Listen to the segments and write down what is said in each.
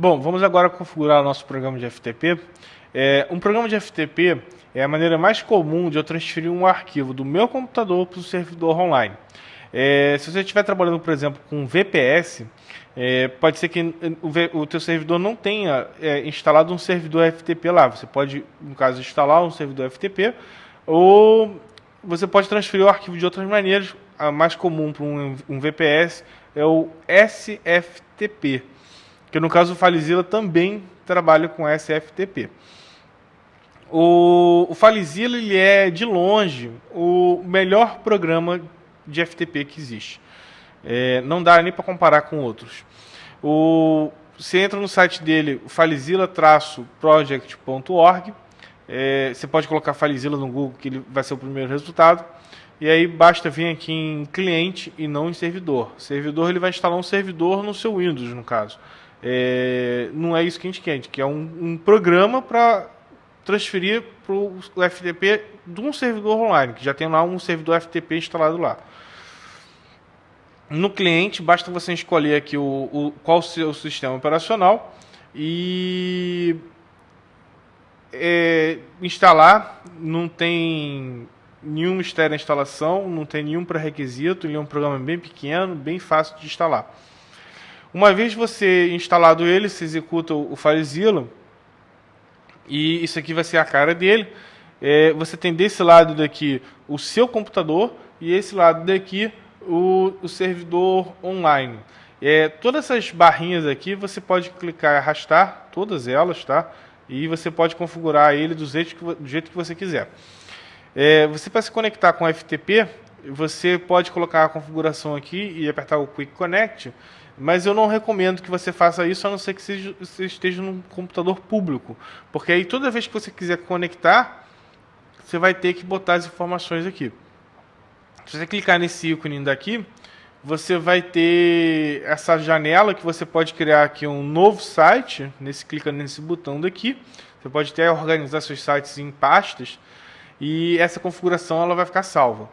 Bom, vamos agora configurar o nosso programa de FTP. É, um programa de FTP é a maneira mais comum de eu transferir um arquivo do meu computador para o servidor online. É, se você estiver trabalhando, por exemplo, com VPS, é, pode ser que o, o teu servidor não tenha é, instalado um servidor FTP lá. Você pode, no caso, instalar um servidor FTP ou você pode transferir o arquivo de outras maneiras. A mais comum para um, um VPS é o SFTP, que no caso o FileZilla também trabalha com SFTP. O, o ele é, de longe, o melhor programa de FTP que existe. É, não dá nem para comparar com outros. O, você entra no site dele, filezilla-project.org. É, você pode colocar FileZilla no Google, que ele vai ser o primeiro resultado. E aí basta vir aqui em cliente e não em servidor. Servidor ele vai instalar um servidor no seu Windows, no caso. É, não é isso que a gente quer, a gente quer um, um programa para transferir para o FTP de um servidor online, que já tem lá um servidor FTP instalado lá. No cliente, basta você escolher aqui o, o qual o seu sistema operacional e é, instalar. Não tem nenhum mistério na instalação, não tem nenhum pré-requisito, ele é um programa bem pequeno, bem fácil de instalar. Uma vez você instalado ele, você executa o FileZilla, e isso aqui vai ser a cara dele. É, você tem desse lado daqui o seu computador e esse lado daqui o, o servidor online. É, todas essas barrinhas aqui você pode clicar e arrastar, todas elas, tá? E você pode configurar ele do jeito que, do jeito que você quiser. É, você para se conectar com FTP, você pode colocar a configuração aqui e apertar o Quick Connect, mas eu não recomendo que você faça isso a não ser que você esteja num computador público, porque aí toda vez que você quiser conectar, você vai ter que botar as informações aqui. Se você clicar nesse ícone daqui, você vai ter essa janela que você pode criar aqui um novo site, nesse clica nesse botão daqui. Você pode até organizar seus sites em pastas e essa configuração ela vai ficar salva.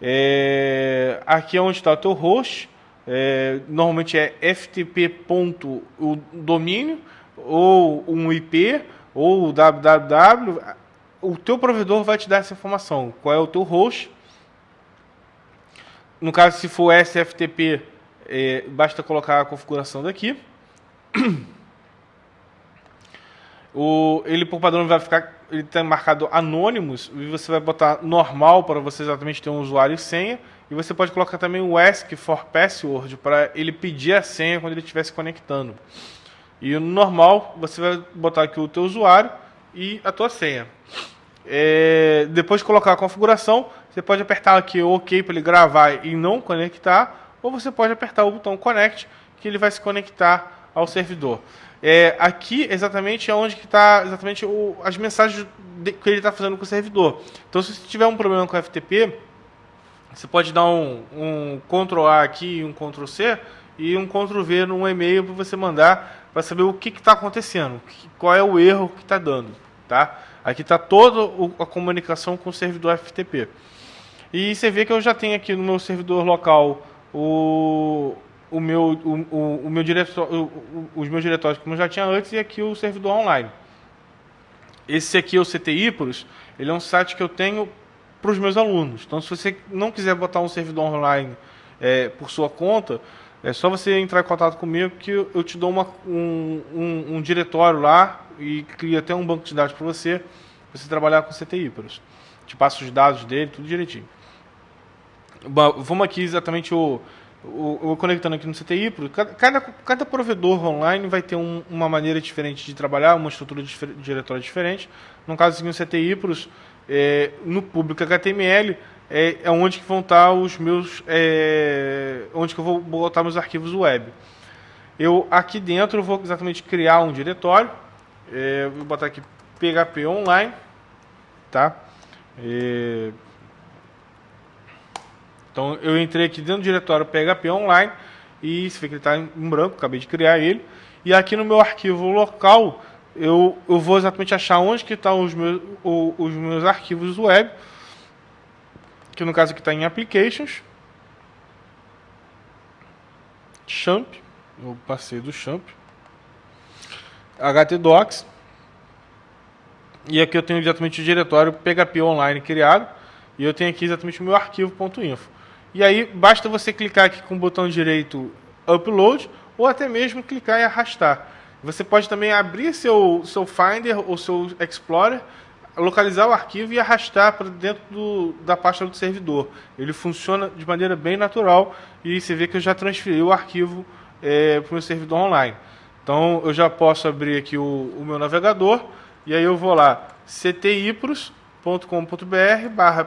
É, aqui é onde está o teu host, é, normalmente é ftp. o domínio ou um IP ou www. O teu provedor vai te dar essa informação. Qual é o teu host? No caso, se for SFTP, é, basta colocar a configuração daqui. O, ele por padrão vai ficar, ele está marcado anônimos e você vai botar normal para você exatamente ter um usuário e senha. E você pode colocar também o ask for password para ele pedir a senha quando ele estiver se conectando. E no normal você vai botar aqui o teu usuário e a tua senha. É, depois de colocar a configuração, você pode apertar aqui OK para ele gravar e não conectar, ou você pode apertar o botão Connect, que ele vai se conectar ao servidor. É, aqui exatamente é onde está exatamente o, as mensagens de, que ele está fazendo com o servidor. Então, se você tiver um problema com o FTP, você pode dar um, um Ctrl A aqui e um Ctrl C e um Ctrl V num e-mail para você mandar para saber o que está acontecendo, qual é o erro que está dando. Tá? Aqui está toda a comunicação com o servidor FTP. E você vê que eu já tenho aqui no meu servidor local o, o meu, o, o, o meu diretório, os meus diretórios como eu já tinha antes e aqui o servidor online. Esse aqui é o CTI Pros, ele é um site que eu tenho para os meus alunos. Então, se você não quiser botar um servidor online é, por sua conta, é só você entrar em contato comigo que eu te dou uma, um, um, um diretório lá e cria até um banco de dados para você, para você trabalhar com CTI Pros. Te passo os dados dele, tudo direitinho. Vamos aqui exatamente o, o, o conectando aqui no CTI, cada, cada provedor online vai ter um, uma maneira diferente de trabalhar, uma estrutura de diretório diferente. No caso aqui CTI, pros, é, no público HTML, é, é, onde que vão estar os meus, é, onde que eu vou botar meus arquivos web. Eu aqui dentro eu vou exatamente criar um diretório, é, vou botar aqui PHP online, tá? Então eu entrei aqui dentro do diretório PHP online e você vê que ele está em branco, acabei de criar ele. E aqui no meu arquivo local eu, eu vou exatamente achar onde que estão tá os meus, os meus arquivos web, que no caso aqui está em Applications, Champ, eu passei do Champ. htdocs. E aqui eu tenho exatamente o diretório PHP online criado. E eu tenho aqui exatamente o meu arquivo.info. E aí basta você clicar aqui com o botão direito Upload ou até mesmo clicar e arrastar. Você pode também abrir seu, seu Finder ou seu Explorer, localizar o arquivo e arrastar para dentro do, da pasta do servidor. Ele funciona de maneira bem natural e você vê que eu já transferi o arquivo é, para o meu servidor online. Então eu já posso abrir aqui o, o meu navegador e aí eu vou lá ctipros.com.br barra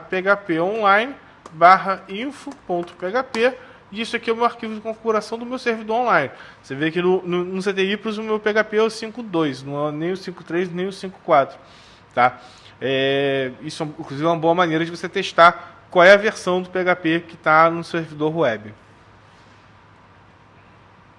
barra info.php e isso aqui é o meu arquivo de configuração do meu servidor online. Você vê que no, no, no CTIPros o meu PHP é o 5.2, não é nem o 5.3 nem o 5.4. Tá? É, isso, inclusive, é uma boa maneira de você testar qual é a versão do PHP que está no servidor web.